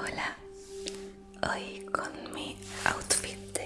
Hola, hoy con mi outfit.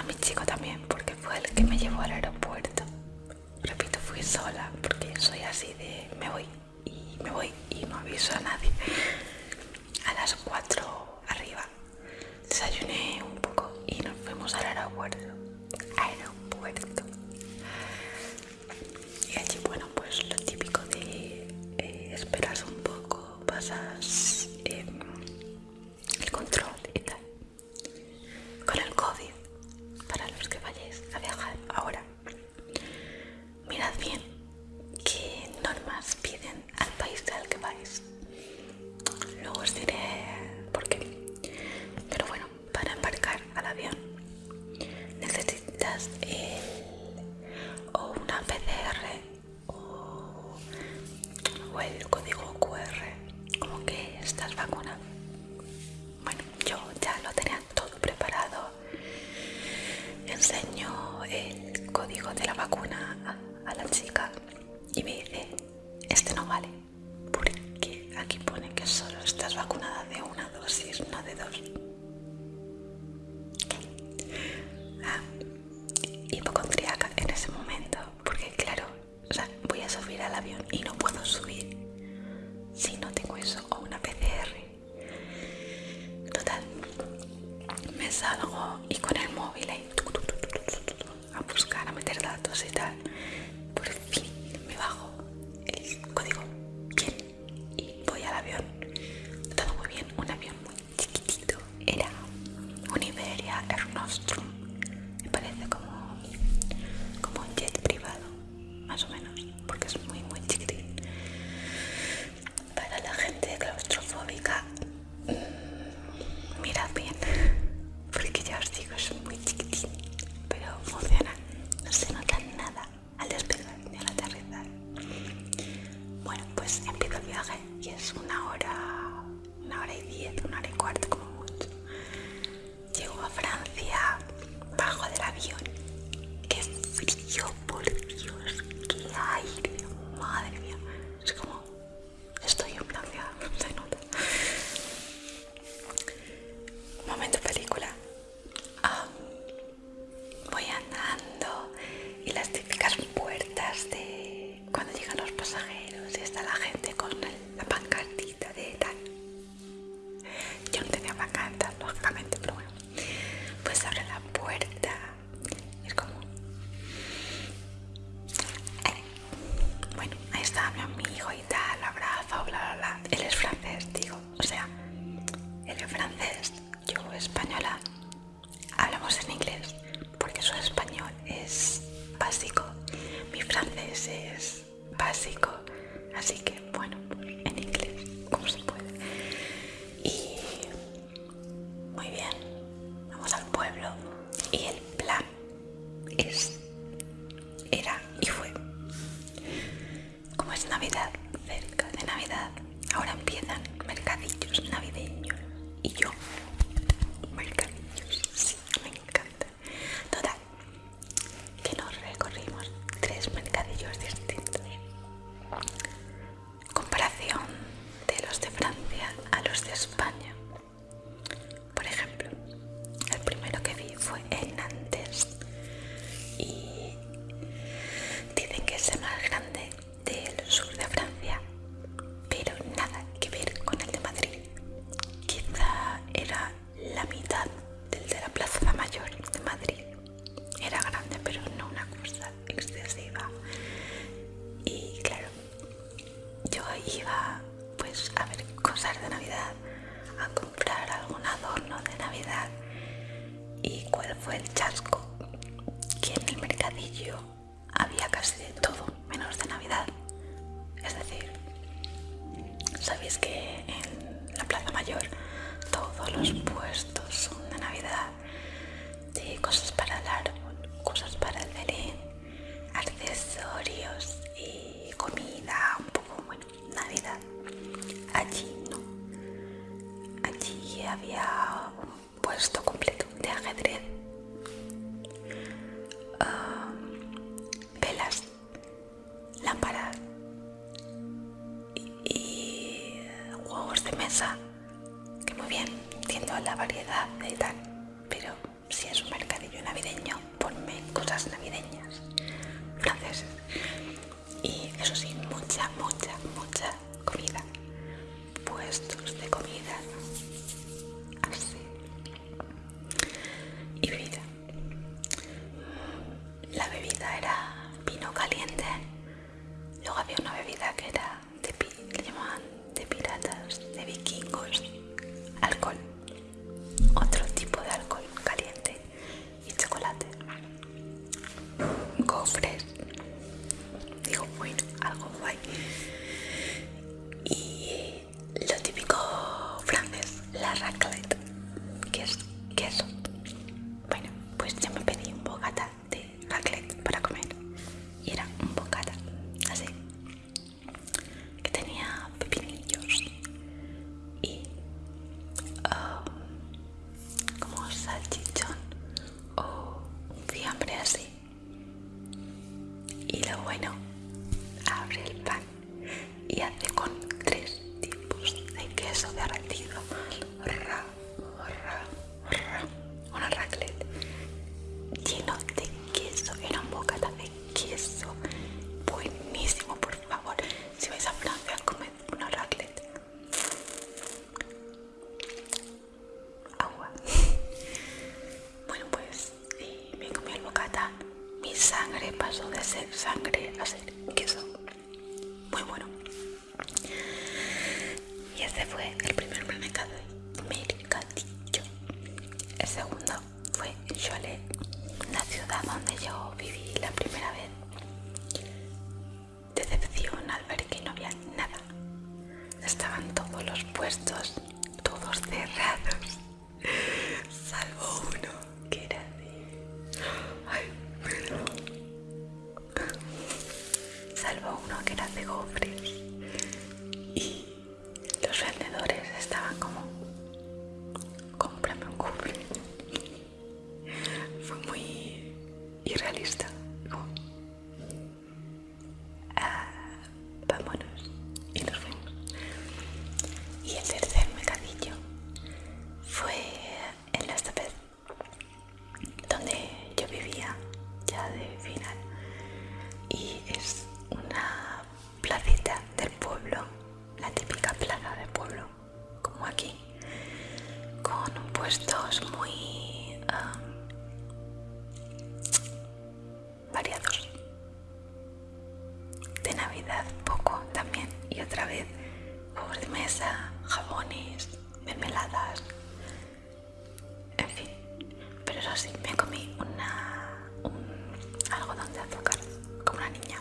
a mi chico también porque fue el que me llevó al aeropuerto. Repito, fui sola porque soy así de me voy y me voy y no aviso a nadie. A las 4 arriba desayuné un poco y nos fuimos al aeropuerto. de la vacuna a, a la chica. básico. Así que bueno, pues, iba pues a ver cosas de navidad a comprar algún adorno de navidad. Y cuál fue el chasco que en el mercadillo había casi de todo menos de navidad. Es decir sabéis que en la plaza mayor todos los puestos son allí no. Allí había un puesto completo de ajedrez gastos de comida. partito ra, ra, gustos muy variados. De Navidad poco también y otra vez juegos de mesa, jabones, mermeladas, en fin. Pero eso sí, me comí una, un algodón de azúcar como una niña,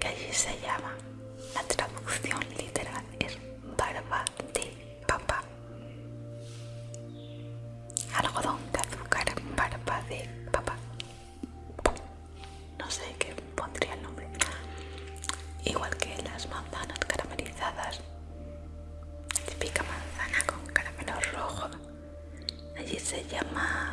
que allí se llama la traducción libre de papá. No sé qué pondría el nombre. Igual que las manzanas caramelizadas. Típica manzana con caramelo rojo. Allí se llama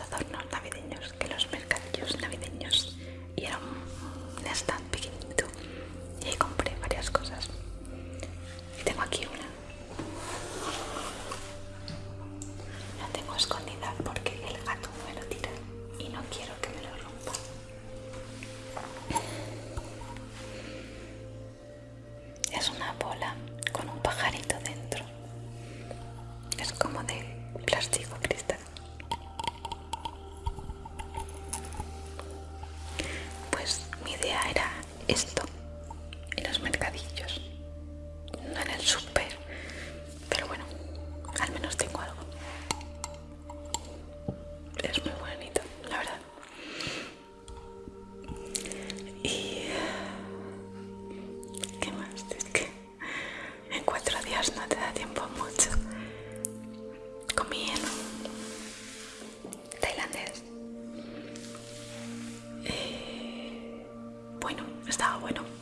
adornos navideños que los. esto. estaba bueno.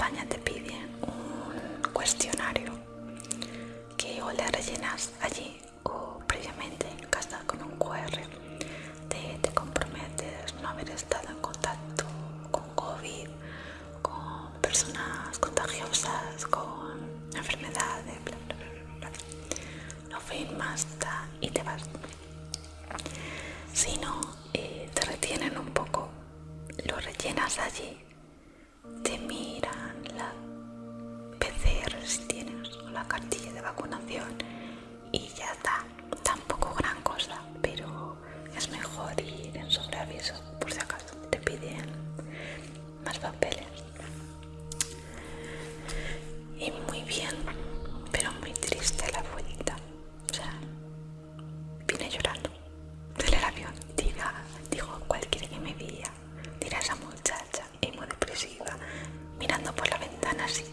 campaña te piden un cuestionario que o le rellenas allí vacunación y ya está, tampoco gran cosa, pero es mejor ir en sobreaviso por si acaso te piden más papeles. Y muy bien, pero muy triste la vuelta, o sea, vine llorando del avión, diga, dijo cualquiera que me veía, dirá esa muchacha, emo depresiva, mirando por la ventana así.